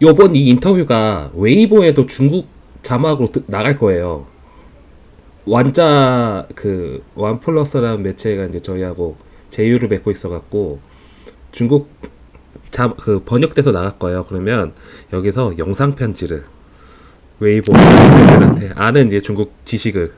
요번 이 인터뷰가 웨이보에도 중국 자막으로 드- 나갈 거예요. 완자 그 원플러스라는 매체가 이제 저희하고 제휴를 맺고 있어갖고 중국 자, 그 번역돼서 나갈 거예요. 그러면 여기서 영상 편지를 웨이보 팬들한테 아는 이제 중국 지식을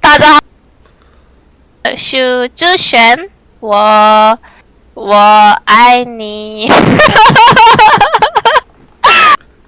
大家好，许志璇，我我爱你。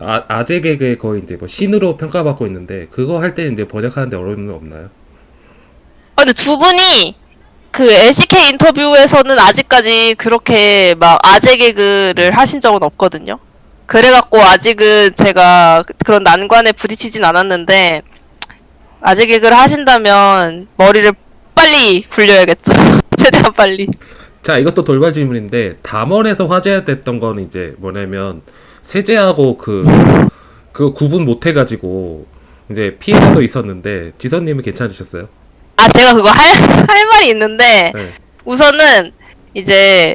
아, 아재 개그의 거의 이제 뭐 신으로 평가받고 있는데 그거 할때 이제 번역하는데 어려움은 없나요? 아, 근데 두 분이 그 LCK 인터뷰에서는 아직까지 그렇게 막 아재 개그를 하신 적은 없거든요. 그래갖고 아직은 제가 그런 난관에 부딪히진 않았는데 아재 개그를 하신다면 머리를 빨리 굴려야겠죠. 최대한 빨리. 자 이것도 돌발 질문인데 담원에서 화제됐던 건 이제 뭐냐면 세제하고 그, 그 구분 못 해가지고 이제 피해도 있었는데 지선님은 괜찮으셨어요? 아, 제가 그거 할, 할 말이 있는데 네. 우선은 이제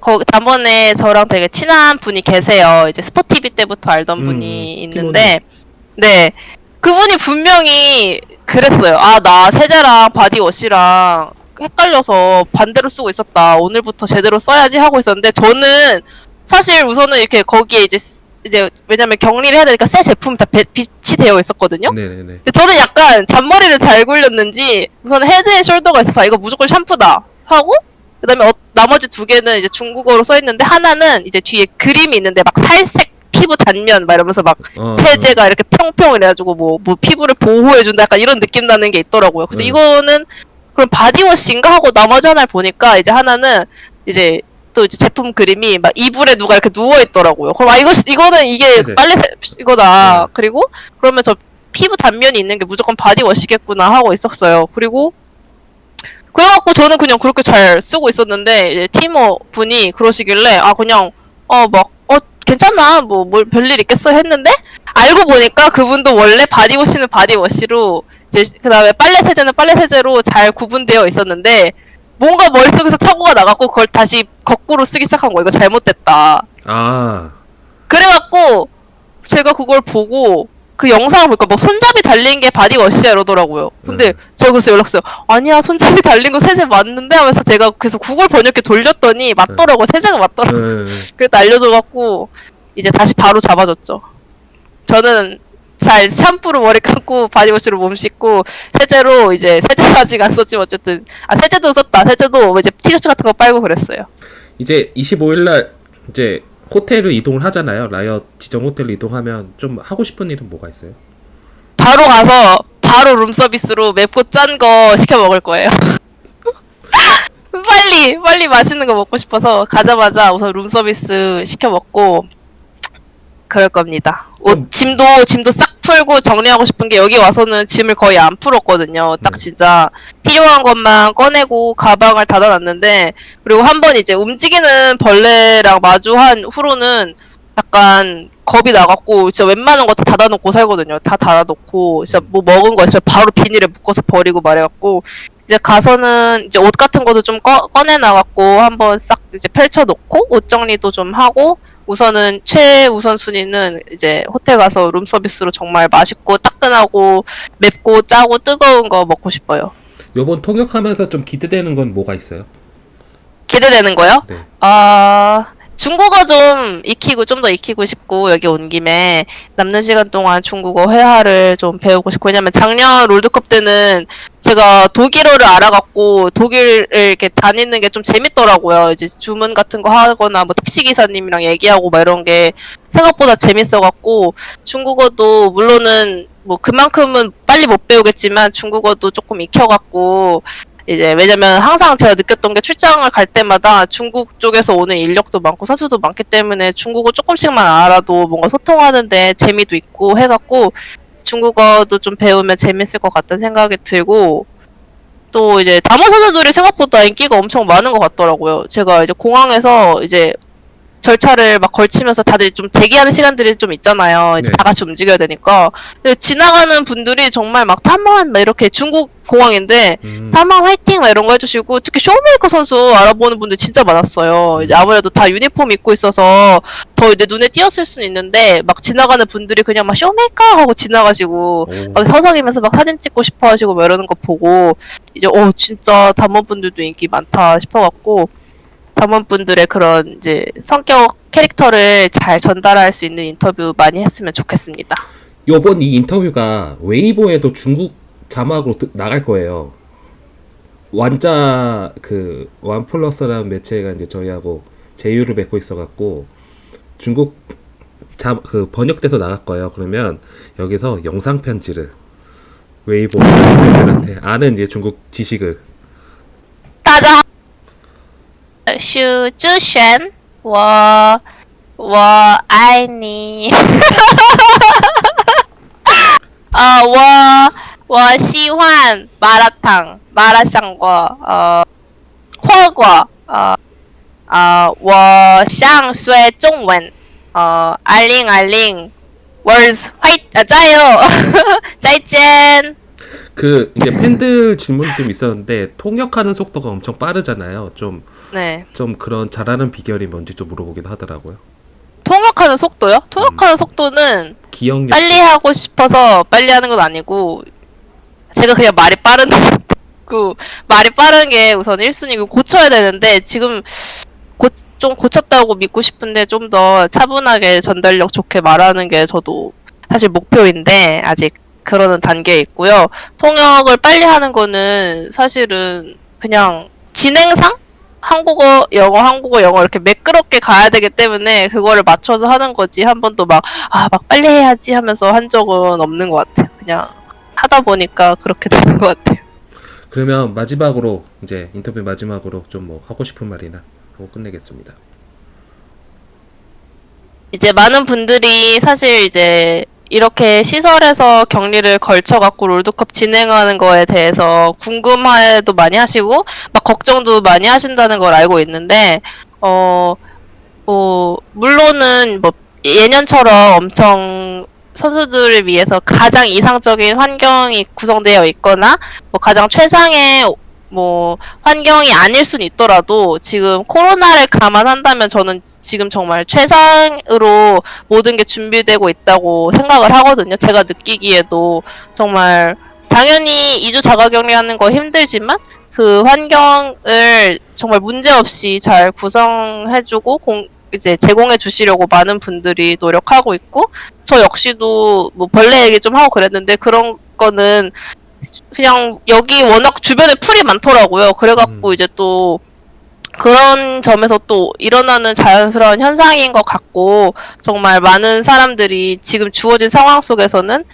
거 단번에 저랑 되게 친한 분이 계세요. 이제 스포티비 때부터 알던 음, 분이 있는데 네 그분이 분명히 그랬어요. 아 나 세제랑 body wash랑 헷갈려서 반대로 쓰고 있었다. 오늘부터 제대로 써야지 하고 있었는데 저는 사실 우선은 이렇게 거기에 이제 쓰- 이제 왜냐면 격리를 해야 되니까 새 제품이 다 배- 빛이 되어 있었거든요. 네네네. 근데 저는 약간 잔머리를 잘 굴렸는지 우선 헤드앤숄더가 있어서 아, 이거 무조건 샴푸다 하고 그다음에 어- 나머지 두 개는 이제 중국어로 써 있는데 하나는 이제 뒤에 그림이 있는데 막 살색 피부 단면 막 이러면서 막 어, 세제가 이렇게 평평 이래가지고 뭐, 뭐 피부를 보호해준다 약간 이런 느낌 나는 게 있더라고요. 그래서 음. 이거는 그럼 바디워시인가 하고 나머지 하나를 보니까 이제 하나는 이제 또 이제 제품 그림이 막 이불에 누가 이렇게 누워 있더라고요. 그럼 아 이거 이거는 이게 세제. 빨래 세- 이거다. 네. 그리고 그러면 저 피부 단면이 있는 게 무조건 바디워시겠구나 하고 있었어요. 그리고 그래갖고 저는 그냥 그렇게 잘 쓰고 있었는데 이제 팀원 분이 그러시길래 아 그냥 어막 어 괜찮아 뭐 뭘 별일 있겠어 했는데 알고 보니까 그분도 원래 바디워시는 바디워시로 이제 그 다음에 빨래 세제는 빨래 세제로 잘 구분되어 있었는데 뭔가 머릿속에서 착오가 나갖고 그걸 다시 거꾸로 쓰기 시작한 거야 이거 잘못됐다 아 그래갖고 제가 그걸 보고 그 영상을 보니까 뭐 손잡이 달린 게 바디워시야 이러더라고요. 근데 음. 제가 그래서 연락했어요. 아니야 손잡이 달린 거 세제 맞는데 하면서 제가 그래서 구글 번역기 돌렸더니 맞더라고요. 세제가 맞더라고요. 네. 그래서 알려줘갖고 이제 다시 바로 잡아줬죠. 저는 잘 샴푸로 머리 감고 바디워시로 몸 씻고 세제로 이제 세제는 아직 안 썼지만 어쨌든 아 세제도 썼다. 세제도 뭐 이제 티셔츠 같은 거 빨고 그랬어요. 이제 25일날 이제 호텔을 이동을 하잖아요. 라이엇 지정 호텔로 이동하면 좀 하고 싶은 일은 뭐가 있어요? 바로 가서 바로 룸서비스로 맵고 짠 거 시켜 먹을 거예요. 빨리 빨리 맛있는 거 먹고 싶어서 가자마자 우선 룸서비스 시켜 먹고 그럴 겁니다. 옷 음. 짐도 짐도 싹 풀고 정리하고 싶은 게 여기 와서는 짐을 거의 안 풀었거든요. 딱 네. 진짜 필요한 것만 꺼내고 가방을 닫아놨는데 그리고 한 번 이제 움직이는 벌레랑 마주한 후로는 약간 겁이 나갖고 진짜 웬만한 거 다 닫아놓고 살거든요. 다 닫아놓고 진짜 뭐 먹은 거 있으면 바로 비닐에 묶어서 버리고 말해갖고 이제 가서는 이제 옷 같은 것도 좀 꺼, 꺼내 나갖고 한번 싹 이제 펼쳐놓고 옷 정리도 좀 하고 우선은 최우선 순위는 이제 호텔 가서 룸 서비스로 정말 맛있고 따끈하고 맵고 짜고 뜨거운 거 먹고 싶어요. 요번 통역하면서 좀 기대되는 건 뭐가 있어요? 기대되는 거요? 네. 아 중국어 좀 익히고 좀 더 익히고 싶고 여기 온 김에 남는 시간 동안 중국어 회화를 좀 배우고 싶고 왜냐면 작년 롤드컵 때는 제가 독일어를 알아갖고 독일을 이렇게 다니는 게 좀 재밌더라고요. 이제 주문 같은 거 하거나 뭐 택시 기사님이랑 얘기하고 막 이런 게 생각보다 재밌어갖고 중국어도 물론은 뭐 그만큼은 빨리 못 배우겠지만 중국어도 조금 익혀갖고 이제 왜냐면 항상 제가 느꼈던 게 출장을 갈 때마다 중국 쪽에서 오는 인력도 많고 선수도 많기 때문에 중국어 조금씩만 알아도 뭔가 소통하는데 재미도 있고 해갖고 중국어도 좀 배우면 재밌을 것 같다는 생각이 들고 또 이제 담화 선수들이 생각보다 인기가 엄청 많은 것 같더라고요. 제가 이제 공항에서 이제 절차를 막 걸치면서 다들 좀 대기하는 시간들이 좀 있잖아요. 이제 네. 다 같이 움직여야 되니까. 근데 지나가는 분들이 정말 막 담원 막 이렇게 중국 공항인데 음, 담원 화이팅 막 이런 거 해주시고 특히 쇼메이커 선수 알아보는 분들 진짜 많았어요. 이제 아무래도 다 유니폼 입고 있어서 더 이제 눈에 띄었을 수는 있는데 막 지나가는 분들이 그냥 막 쇼메이커 하고 지나가시고 오, 막 서성이면서 막 사진 찍고 싶어 하시고 막 이러는 거 보고 이제 어 진짜 담원분들도 인기 많다 싶어갖고 담원분들의 그런 이제 성격 캐릭터를 잘 전달할 수 있는 인터뷰 많이 했으면 좋겠습니다. 요번 이 인터뷰가 웨이보에도 중국 자막으로 뜨- 나갈 거예요. 완자 그 완플러스라는 매체가 이제 저희하고 제휴를 맺고 있어갖고 중국 자 그 번역돼서 나갈 거예요. 그러면 여기서 영상 편지를 웨이보 팬들한테 아는 이제 중국 지식을 大 슈 주쉔 워, 워, 아이니. 어, 워, 워, 시환, 마라탕, 마라샹궈, 어, 훠궈, 어, 어, 워, 샹쇠, 중원, 어, 알링, 알링, 월즈, 화이, 아, 짜요! 짜이젠! 그 이제 팬들 질문이 좀 있었는데 통역하는 속도가 엄청 빠르잖아요. 좀좀 네. 그런 잘하는 비결이 뭔지 좀 물어보기도 하더라고요. 통역하는 속도요? 통역하는 속도는 기억력 빨리 하고 싶어서 빨리 하는 건 아니고 제가 그냥 말이 빠른 그 말이 빠른 게 우선 1순위고 고쳐야 되는데 지금 고, 좀 고쳤다고 믿고 싶은데 좀 더 차분하게 전달력 좋게 말하는 게 저도 사실 목표인데 아직 그러는 단계에 있고요. 통역을 빨리 하는 거는 사실은 그냥 진행상 한국어, 영어, 한국어, 영어 이렇게 매끄럽게 가야 되기 때문에 그거를 맞춰서 하는 거지 한 번도 막 아, 막 빨리 해야지 하면서 한 적은 없는 것 같아요. 그냥 하다 보니까 그렇게 되는 것 같아요. 그러면 마지막으로 이제 인터뷰 마지막으로 좀 뭐 하고 싶은 말이나 하고 끝내겠습니다. 이제 많은 분들이 사실 이제 이렇게 시설에서 격리를 걸쳐 갖고 롤드컵 진행하는 거에 대해서 궁금해도 많이 하시고 막 걱정도 많이 하신다는 걸 알고 있는데 어, 뭐 물론은 뭐 예년처럼 엄청 선수들을 위해서 가장 이상적인 환경이 구성되어 있거나 뭐 가장 최상의 뭐 환경이 아닐 수는 있더라도 지금 코로나를 감안한다면 저는 지금 정말 최상으로 모든 게 준비되고 있다고 생각을 하거든요. 제가 느끼기에도 정말 당연히 2주 자가격리하는 거 힘들지만 그 환경을 정말 문제없이 잘 구성해주고 공, 이제 제공해 주시려고 많은 분들이 노력하고 있고 저 역시도 뭐 벌레 얘기 좀 하고 그랬는데 그런 거는 그냥 여기 워낙 주변에 풀이 많더라고요. 그래갖고 음. 이제 또 그런 점에서 또 일어나는 자연스러운 현상인 것 같고 정말 많은 사람들이 지금 주어진 상황 속에서는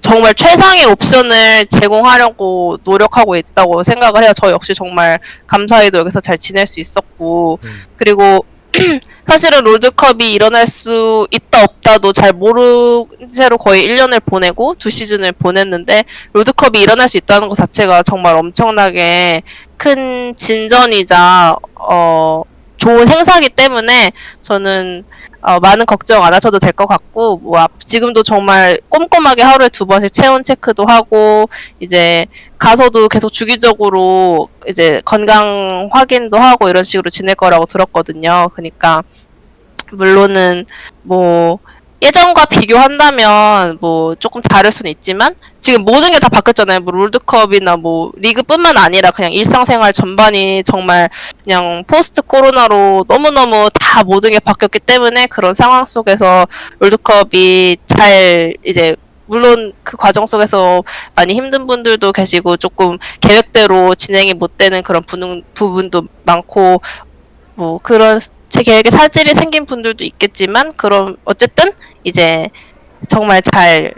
정말 최상의 옵션을 제공하려고 노력하고 있다고 생각을 해요. 저 역시 정말 감사히도 여기서 잘 지낼 수 있었고 음. 그리고 사실은 롤드컵이 일어날 수 있다 없다도 잘 모르는 채로 거의 1년을 보내고 두 시즌을 보냈는데 롤드컵이 일어날 수 있다는 것 자체가 정말 엄청나게 큰 진전이자 어 좋은 행사기 때문에 저는 어, 많은 걱정 안 하셔도 될 것 같고 뭐 앞- 지금도 정말 꼼꼼하게 하루에 두 번씩 체온 체크도 하고 이제 가서도 계속 주기적으로 이제 건강 확인도 하고 이런 식으로 지낼 거라고 들었거든요. 그러니까 물론은 뭐 예전과 비교한다면 뭐 조금 다를 수는 있지만 지금 모든 게 다 바뀌었잖아요. 뭐 롤드컵이나 뭐 리그뿐만 아니라 그냥 일상생활 전반이 정말 그냥 포스트 코로나로 너무너무 다 모든 게 바뀌었기 때문에 그런 상황 속에서 롤드컵이 잘 이제 물론 그 과정 속에서 많이 힘든 분들도 계시고 조금 계획대로 진행이 못 되는 그런 부분, 부분도 많고 뭐 그런 제 계획에 차질이 생긴 분들도 있겠지만 그럼 어쨌든 이제 정말 잘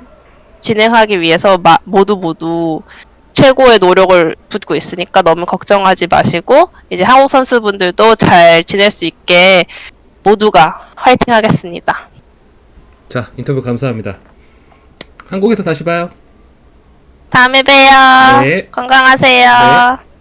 진행하기 위해서 마, 모두 모두 최고의 노력을 붓고 있으니까 너무 걱정하지 마시고 이제 한국 선수분들도 잘 지낼 수 있게 모두가 화이팅 하겠습니다. 자 인터뷰 감사합니다. 한국에서 다시 봐요. 다음에 봬요. 네. 건강하세요. 네.